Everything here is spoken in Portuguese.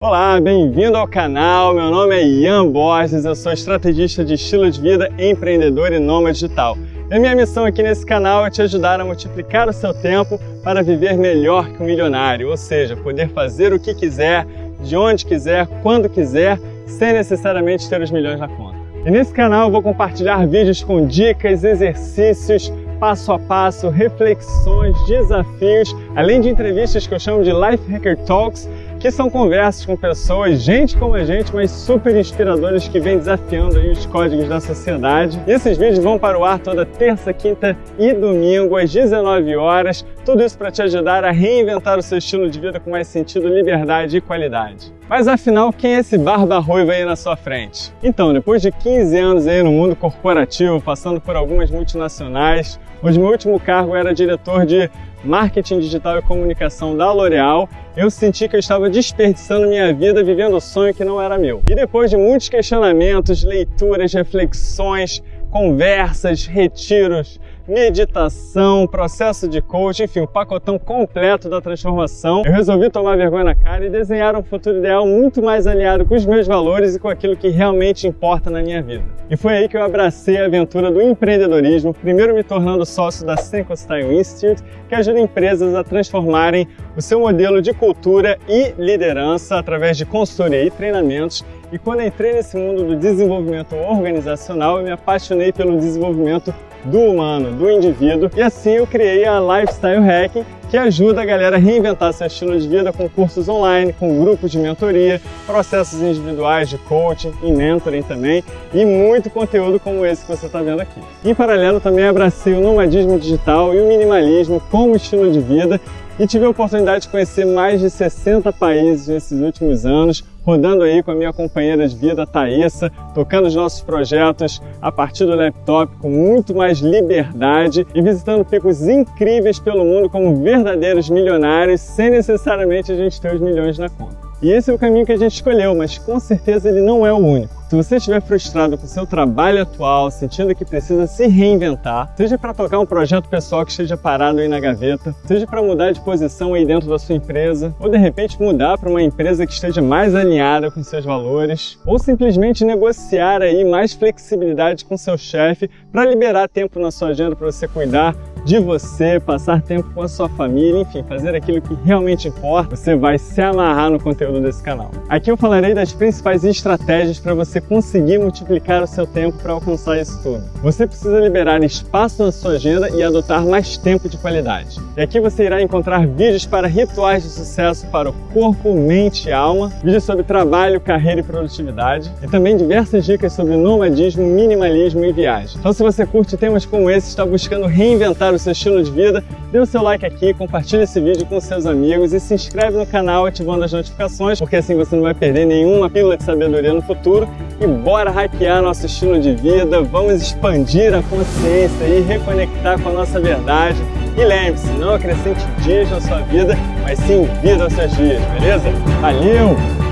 Olá, bem-vindo ao canal. Meu nome é Ian Borges, eu sou estrategista de estilo de vida, empreendedor e nômade digital. E minha missão aqui nesse canal é te ajudar a multiplicar o seu tempo para viver melhor que um milionário, ou seja, poder fazer o que quiser, de onde quiser, quando quiser, sem necessariamente ter os milhões na conta. E nesse canal eu vou compartilhar vídeos com dicas, exercícios, passo a passo, reflexões, desafios, além de entrevistas que eu chamo de Life Hacker Talks, que são conversas com pessoas, gente como a gente, mas super inspiradoras que vêm desafiando aí os códigos da sociedade. E esses vídeos vão para o ar toda terça, quinta e domingo às 19 horas. Tudo isso para te ajudar a reinventar o seu estilo de vida com mais sentido, liberdade e qualidade. Mas afinal, quem é esse barba ruiva aí na sua frente? Então, depois de 15 anos aí no mundo corporativo, passando por algumas multinacionais, Hoje meu último cargo era diretor de marketing digital e comunicação da L'Oréal. Eu senti que eu estava desperdiçando minha vida vivendo o sonho que não era meu. E depois de muitos questionamentos, leituras, reflexões, conversas, retiros, meditação, processo de coaching, enfim, o pacotão completo da transformação. Eu resolvi tomar vergonha na cara e desenhar um futuro ideal muito mais alinhado com os meus valores e com aquilo que realmente importa na minha vida. E foi aí que eu abracei a aventura do empreendedorismo, primeiro me tornando sócio da Senko Style Institute, que ajuda empresas a transformarem o seu modelo de cultura e liderança através de consultoria e treinamentos e quando entrei nesse mundo do desenvolvimento organizacional, eu me apaixonei pelo desenvolvimento do humano, do indivíduo, e assim eu criei a Lifestyle Hacking, que ajuda a galera a reinventar seu estilo de vida com cursos online, com grupos de mentoria, processos individuais de coaching e mentoring também, e muito conteúdo como esse que você está vendo aqui. Em paralelo, também abracei o nomadismo digital e o minimalismo como estilo de vida e tive a oportunidade de conhecer mais de 60 países nesses últimos anos, rodando aí com a minha companheira de vida, Thaisa, tocando os nossos projetos a partir do laptop com muito mais liberdade e visitando picos incríveis pelo mundo como verdadeiros milionários, sem necessariamente a gente ter os milhões na conta. E esse é o caminho que a gente escolheu, mas com certeza ele não é o único. Se você estiver frustrado com o seu trabalho atual, sentindo que precisa se reinventar, seja para tocar um projeto pessoal que esteja parado aí na gaveta, seja para mudar de posição aí dentro da sua empresa, ou de repente mudar para uma empresa que esteja mais alinhada com seus valores, ou simplesmente negociar aí mais flexibilidade com seu chefe para liberar tempo na sua agenda para você cuidar de você, passar tempo com a sua família, enfim, fazer aquilo que realmente importa, você vai se amarrar no conteúdo desse canal. Aqui eu falarei das principais estratégias para você conseguir multiplicar o seu tempo para alcançar isso tudo. Você precisa liberar espaço na sua agenda e adotar mais tempo de qualidade. E aqui você irá encontrar vídeos para rituais de sucesso para o corpo, mente e alma, vídeos sobre trabalho, carreira e produtividade, e também diversas dicas sobre nomadismo, minimalismo e viagem. Então se você curte temas como esse, está buscando reinventar o o seu estilo de vida, dê o seu like aqui, compartilhe esse vídeo com seus amigos e se inscreve no canal ativando as notificações, porque assim você não vai perder nenhuma pílula de sabedoria no futuro. E bora hackear nosso estilo de vida, vamos expandir a consciência e reconectar com a nossa verdade. E lembre-se, não acrescente dias na sua vida, mas sim vida aos seus dias, beleza? Valeu!